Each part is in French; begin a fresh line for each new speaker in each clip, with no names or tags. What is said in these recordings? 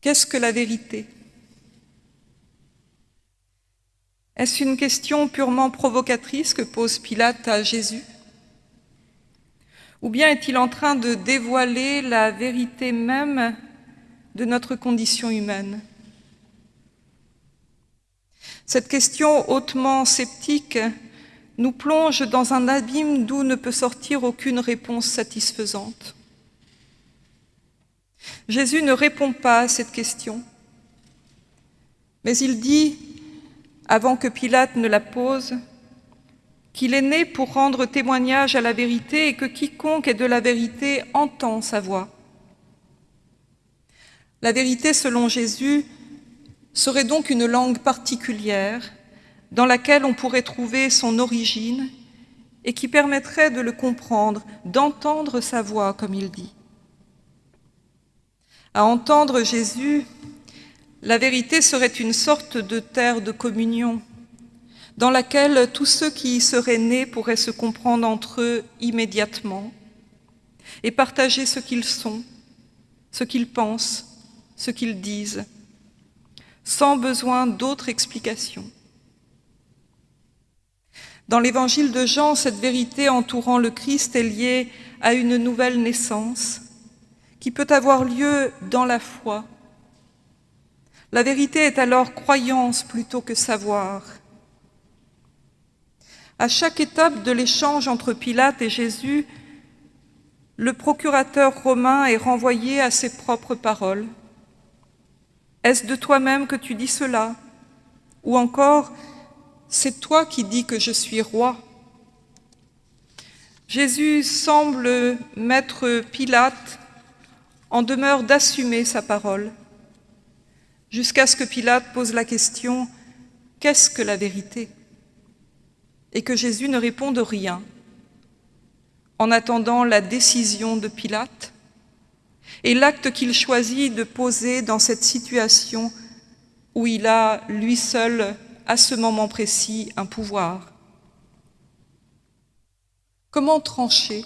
Qu'est-ce que la vérité? Est-ce une question purement provocatrice que pose Pilate à Jésus? Ou bien est-il en train de dévoiler la vérité même de notre condition humaine? Cette question hautement sceptique nous plonge dans un abîme d'où ne peut sortir aucune réponse satisfaisante. Jésus ne répond pas à cette question, mais il dit, avant que Pilate ne la pose, qu'il est né pour rendre témoignage à la vérité et que quiconque est de la vérité entend sa voix. La vérité, selon Jésus, serait donc une langue particulière dans laquelle on pourrait trouver son origine et qui permettrait de le comprendre, d'entendre sa voix, comme il dit. À entendre Jésus, la vérité serait une sorte de terre de communion, dans laquelle tous ceux qui y seraient nés pourraient se comprendre entre eux immédiatement et partager ce qu'ils sont, ce qu'ils pensent, ce qu'ils disent, sans besoin d'autres explications. Dans l'évangile de Jean, cette vérité entourant le Christ est liée à une nouvelle naissance, qui peut avoir lieu dans la foi. La vérité est alors croyance plutôt que savoir. À chaque étape de l'échange entre Pilate et Jésus, le procurateur romain est renvoyé à ses propres paroles. Est-ce de toi-même que tu dis cela? Ou encore, c'est toi qui dis que je suis roi? Jésus semble mettre Pilate en demeure d'assumer sa parole, jusqu'à ce que Pilate pose la question « Qu'est-ce que la vérité ?» et que Jésus ne réponde rien, en attendant la décision de Pilate et l'acte qu'il choisit de poser dans cette situation où il a, lui seul, à ce moment précis, un pouvoir. Comment trancher?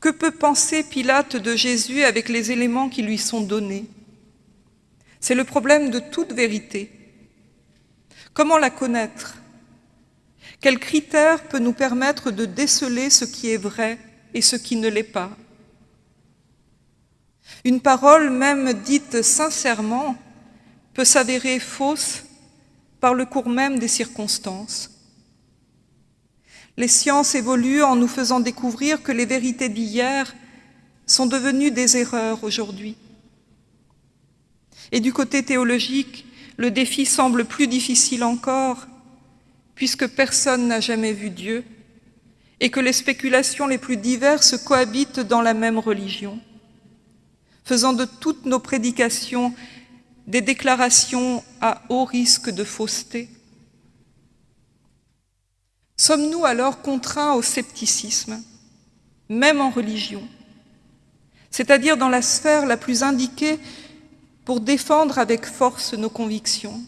Que peut penser Pilate de Jésus avec les éléments qui lui sont donnés? C'est le problème de toute vérité. Comment la connaître? Quel critère peut nous permettre de déceler ce qui est vrai et ce qui ne l'est pas? Une parole, même dite sincèrement, peut s'avérer fausse par le cours même des circonstances. Les sciences évoluent en nous faisant découvrir que les vérités d'hier sont devenues des erreurs aujourd'hui. Et du côté théologique, le défi semble plus difficile encore, puisque personne n'a jamais vu Dieu, et que les spéculations les plus diverses cohabitent dans la même religion, faisant de toutes nos prédications des déclarations à haut risque de fausseté. Sommes-nous alors contraints au scepticisme, même en religion, c'est-à-dire dans la sphère la plus indiquée pour défendre avec force nos convictions?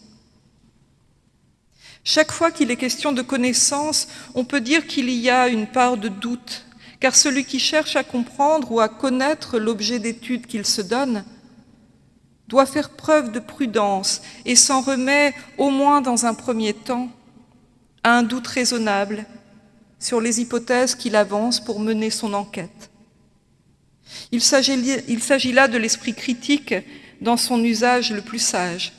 Chaque fois qu'il est question de connaissance, on peut dire qu'il y a une part de doute, car celui qui cherche à comprendre ou à connaître l'objet d'étude qu'il se donne doit faire preuve de prudence et s'en remet, au moins dans un premier temps, à un doute raisonnable sur les hypothèses qu'il avance pour mener son enquête. Il s'agit là de l'esprit critique dans son usage le plus sage.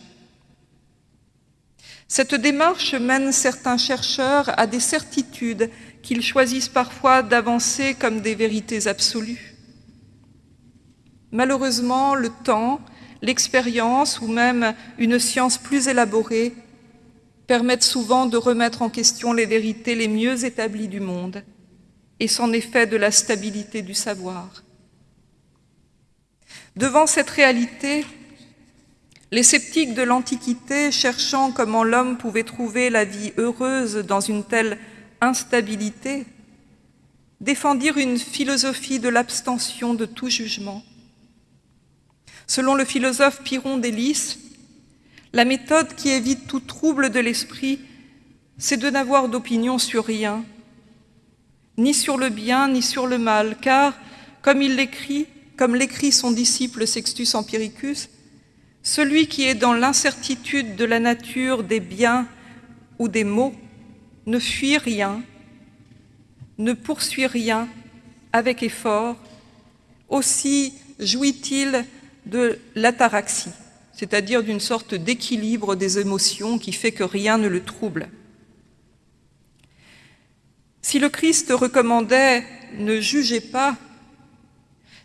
Cette démarche mène certains chercheurs à des certitudes qu'ils choisissent parfois d'avancer comme des vérités absolues. Malheureusement, le temps, l'expérience ou même une science plus élaborée permettent souvent de remettre en question les vérités les mieux établies du monde et s'en fait de la stabilité du savoir. Devant cette réalité, les sceptiques de l'Antiquité, cherchant comment l'homme pouvait trouver la vie heureuse dans une telle instabilité, défendirent une philosophie de l'abstention de tout jugement. Selon le philosophe Pyrrhon d'Hélice, la méthode qui évite tout trouble de l'esprit, c'est de n'avoir d'opinion sur rien, ni sur le bien, ni sur le mal, car, comme il l'écrit, comme l'écrit son disciple Sextus Empiricus, celui qui est dans l'incertitude de la nature des biens ou des maux, ne fuit rien, ne poursuit rien avec effort, aussi jouit-il de l'ataraxie, c'est-à-dire d'une sorte d'équilibre des émotions qui fait que rien ne le trouble. Si le Christ recommandait « ne jugez pas »,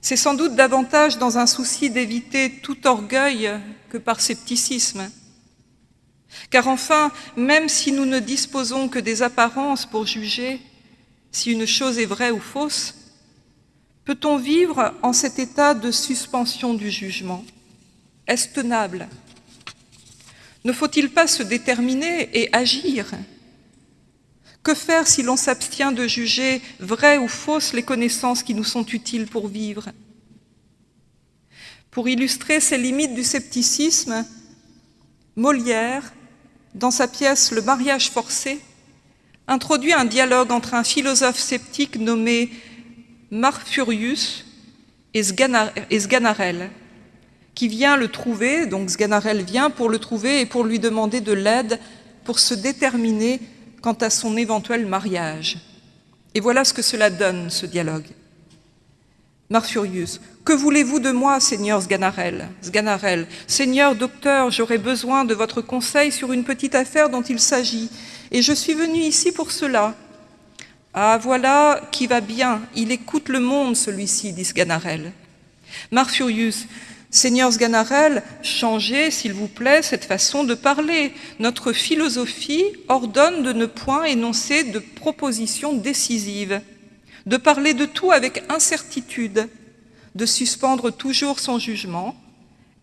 c'est sans doute davantage dans un souci d'éviter tout orgueil que par scepticisme. Car enfin, même si nous ne disposons que des apparences pour juger si une chose est vraie ou fausse, peut-on vivre en cet état de suspension du jugement? Est-ce tenable? Ne faut-il pas se déterminer et agir? Que faire si l'on s'abstient de juger vraies ou fausses les connaissances qui nous sont utiles pour vivre? Pour illustrer ces limites du scepticisme, Molière, dans sa pièce « Le mariage forcé », introduit un dialogue entre un philosophe sceptique nommé Marfurius et Sganarelle, qui vient le trouver, donc Sganarelle vient pour le trouver et pour lui demander de l'aide pour se déterminer quant à son éventuel mariage. Et voilà ce que cela donne, ce dialogue. Marfurius, que voulez-vous de moi, Seigneur Sganarelle? Sganarelle, Seigneur docteur, j'aurais besoin de votre conseil sur une petite affaire dont il s'agit, et je suis venu ici pour cela. Ah, voilà qui va bien, il écoute le monde, celui-ci, dit Sganarelle. Marfurius, Seigneur Sganarelle, changez, s'il vous plaît, cette façon de parler. Notre philosophie ordonne de ne point énoncer de propositions décisives, de parler de tout avec incertitude, de suspendre toujours son jugement,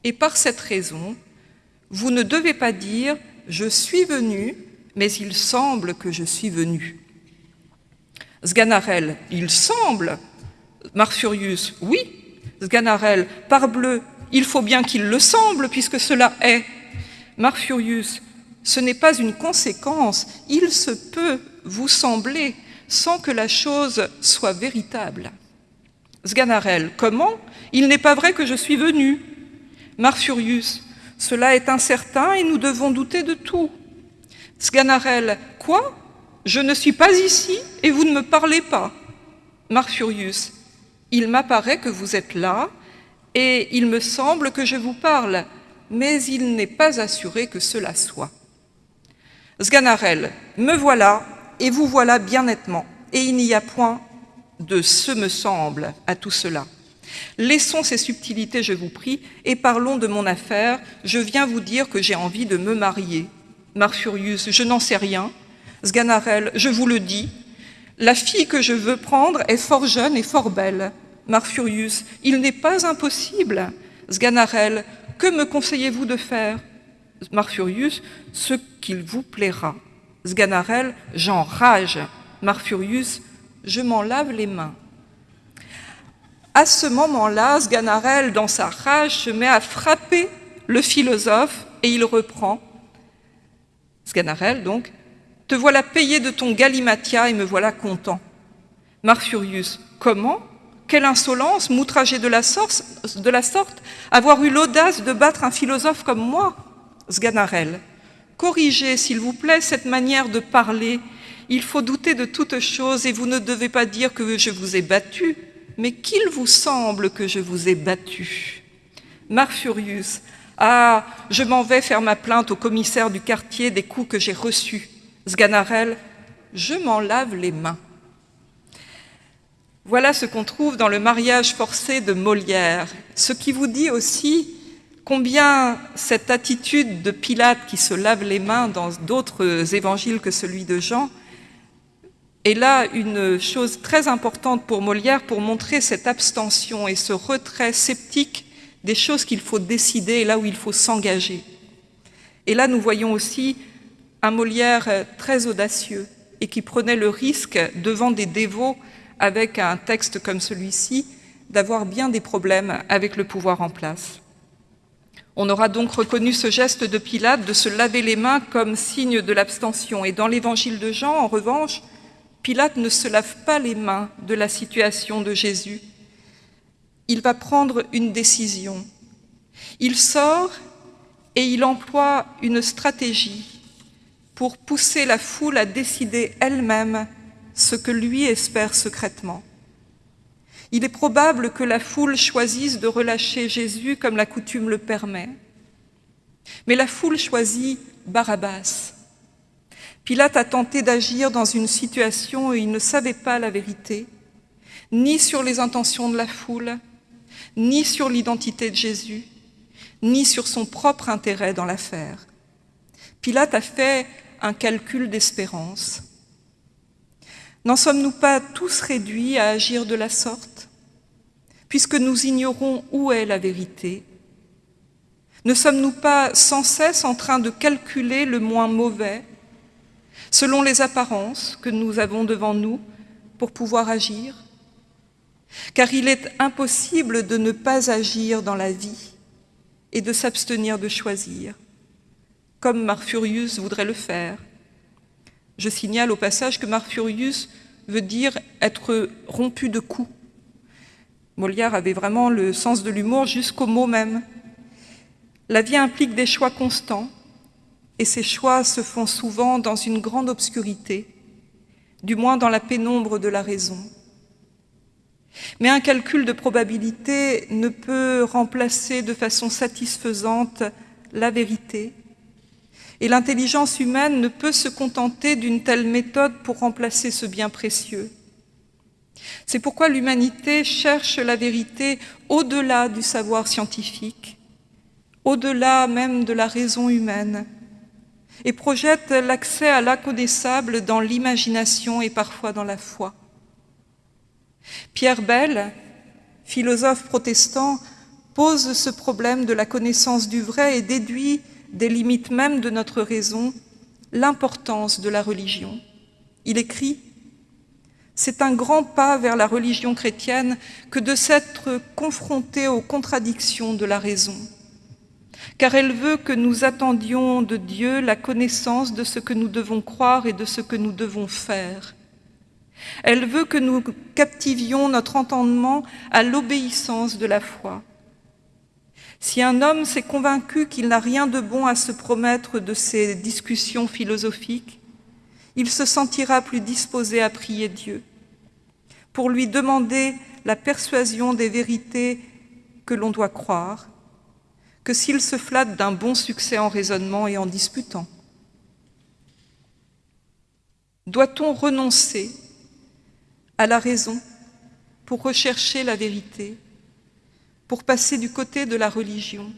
et par cette raison, vous ne devez pas dire « je suis venu, mais il semble que je suis venu ». Sganarelle, il semble. Marfurius, oui. Sganarelle, parbleu, il faut bien qu'il le semble, puisque cela est. Marfurius, ce n'est pas une conséquence, il se peut vous sembler sans que la chose soit véritable. Sganarelle, comment? Il n'est pas vrai que je suis venu. Marfurius, cela est incertain et nous devons douter de tout. Sganarelle, quoi? Je ne suis pas ici et vous ne me parlez pas. Marfurius, il m'apparaît que vous êtes là et il me semble que je vous parle, mais il n'est pas assuré que cela soit. Sganarelle, me voilà, et vous voilà bien nettement, et il n'y a point de « ce me semble » à tout cela. Laissons ces subtilités, je vous prie, et parlons de mon affaire. Je viens vous dire que j'ai envie de me marier. Marfurius, je n'en sais rien. Sganarelle, je vous le dis. La fille que je veux prendre est fort jeune et fort belle. Marfurius, il n'est pas impossible. Sganarelle, que me conseillez-vous de faire? Marfurius, ce qu'il vous plaira. Sganarelle, j'enrage. Marfurius, je m'en lave les mains. À ce moment-là, Sganarelle, dans sa rage, se met à frapper le philosophe et il reprend. Sganarelle, donc, te voilà payé de ton galimatia et me voilà content. Marfurius, comment? Quelle insolence, m'outrager de, la sorte, avoir eu l'audace de battre un philosophe comme moi Sganarelle. Corrigez, s'il vous plaît, cette manière de parler. Il faut douter de toute chose et vous ne devez pas dire que je vous ai battu, mais qu'il vous semble que je vous ai battu. Marfurius. Ah, je m'en vais faire ma plainte au commissaire du quartier des coups que j'ai reçus. Sganarelle. Je m'en lave les mains. Voilà ce qu'on trouve dans le mariage forcé de Molière, ce qui vous dit aussi combien cette attitude de Pilate qui se lave les mains dans d'autres évangiles que celui de Jean est là une chose très importante pour Molière pour montrer cette abstention et ce retrait sceptique des choses qu'il faut décider et là où il faut s'engager. Et là, nous voyons aussi un Molière très audacieux et qui prenait le risque devant des dévots avec un texte comme celui-ci, d'avoir bien des problèmes avec le pouvoir en place. On aura donc reconnu ce geste de Pilate de se laver les mains comme signe de l'abstention. Et dans l'évangile de Jean, en revanche, Pilate ne se lave pas les mains de la situation de Jésus. Il va prendre une décision. Il sort et il emploie une stratégie pour pousser la foule à décider elle-même ce que lui espère secrètement. Il est probable que la foule choisisse de relâcher Jésus comme la coutume le permet, mais la foule choisit Barabbas. Pilate a tenté d'agir dans une situation où il ne savait pas la vérité, ni sur les intentions de la foule, ni sur l'identité de Jésus, ni sur son propre intérêt dans l'affaire. Pilate a fait un calcul d'espérance. N'en sommes-nous pas tous réduits à agir de la sorte, puisque nous ignorons où est la vérité Ne sommes-nous pas sans cesse en train de calculer le moins mauvais, selon les apparences que nous avons devant nous, pour pouvoir agir? Car il est impossible de ne pas agir dans la vie et de s'abstenir de choisir comme Marfurius voudrait le faire. Je signale au passage que Marfurius veut dire être rompu de coups. Molière avait vraiment le sens de l'humour jusqu'au mot même. La vie implique des choix constants, et ces choix se font souvent dans une grande obscurité, du moins dans la pénombre de la raison. Mais un calcul de probabilité ne peut remplacer de façon satisfaisante la vérité, et l'intelligence humaine ne peut se contenter d'une telle méthode pour remplacer ce bien précieux. C'est pourquoi l'humanité cherche la vérité au-delà du savoir scientifique, au-delà même de la raison humaine, et projette l'accès à l'inconnaissable dans l'imagination et parfois dans la foi. Pierre Bell, philosophe protestant, pose ce problème de la connaissance du vrai et déduit des limites même de notre raison, l'importance de la religion. Il écrit « C'est un grand pas vers la religion chrétienne que de s'être confronté aux contradictions de la raison, car elle veut que nous attendions de Dieu la connaissance de ce que nous devons croire et de ce que nous devons faire. Elle veut que nous captivions notre entendement à l'obéissance de la foi. Si un homme s'est convaincu qu'il n'a rien de bon à se promettre de ces discussions philosophiques, il se sentira plus disposé à prier Dieu, pour lui demander la persuasion des vérités que l'on doit croire, que s'il se flatte d'un bon succès en raisonnement et en disputant. Doit-on renoncer à la raison pour rechercher la vérité pour passer du côté de la religion.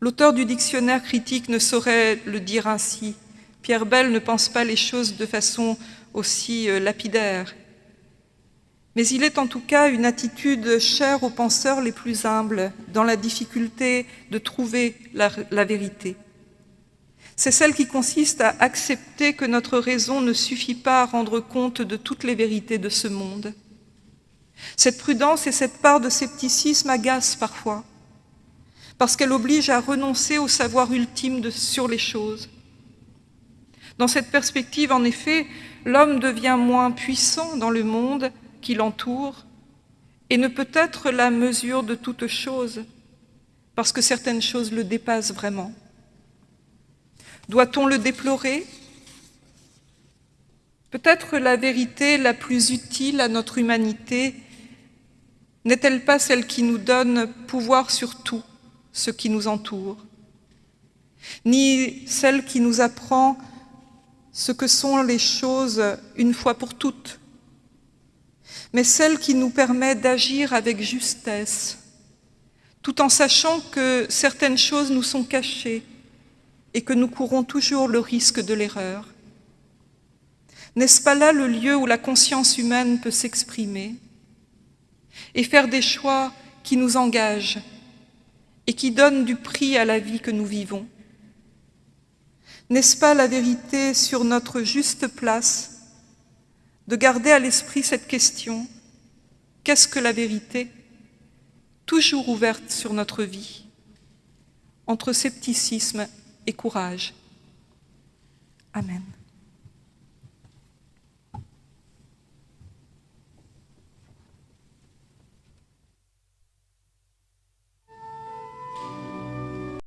L'auteur du dictionnaire critique ne saurait le dire ainsi. Pierre Bell ne pense pas les choses de façon aussi euh, lapidaire. Mais il est en tout cas une attitude chère aux penseurs les plus humbles dans la difficulté de trouver la, la vérité. C'est celle qui consiste à accepter que notre raison ne suffit pas à rendre compte de toutes les vérités de ce monde cette prudence et cette part de scepticisme agacent parfois, parce qu'elle oblige à renoncer au savoir ultime sur les choses. Dans cette perspective, en effet, l'homme devient moins puissant dans le monde qui l'entoure et ne peut être la mesure de toute chose, parce que certaines choses le dépassent vraiment. Doit-on le déplorer? Peut-être la vérité la plus utile à notre humanité n'est-elle pas celle qui nous donne pouvoir sur tout ce qui nous entoure Ni celle qui nous apprend ce que sont les choses une fois pour toutes, mais celle qui nous permet d'agir avec justesse, tout en sachant que certaines choses nous sont cachées et que nous courons toujours le risque de l'erreur. N'est-ce pas là le lieu où la conscience humaine peut s'exprimer? Et faire des choix qui nous engagent et qui donnent du prix à la vie que nous vivons N'est-ce pas la vérité sur notre juste place de garder à l'esprit cette question Qu'est-ce que la vérité Toujours ouverte sur notre vie, entre scepticisme et courage. Amen.